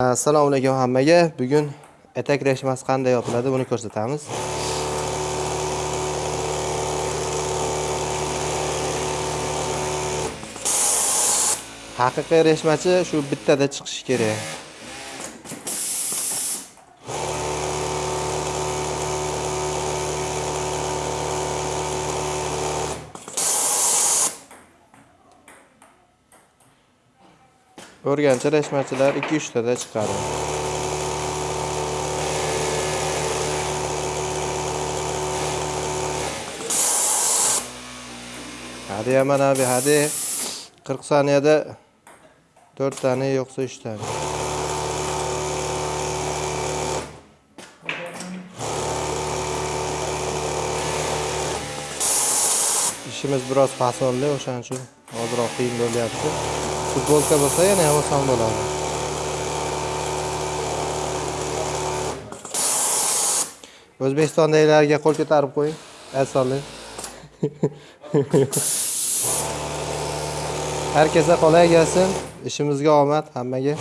assalomu alaykum hammaga. Bugun etak reshmasi qanday yopiladi buni ko'rsatamiz. Haqiqiy reshmachi shu bittada chiqishi kerak. O'rganchi reshmachilar 2-3 tada chiqadi. Hadi yaman abi hadi. 40 saniyada 4 yo'qsa uchtani 3 ishimiz biroz fasonli o'shaning uchun ozroq qiyin bo'lyapti. Futbolka bo'lsa yana ham oson bo'ladi o'zbekistondagilarga qo'l ko'tarib qo'ying. Osonlik herkese kolay gelsin. Ishimizga omad hammaga.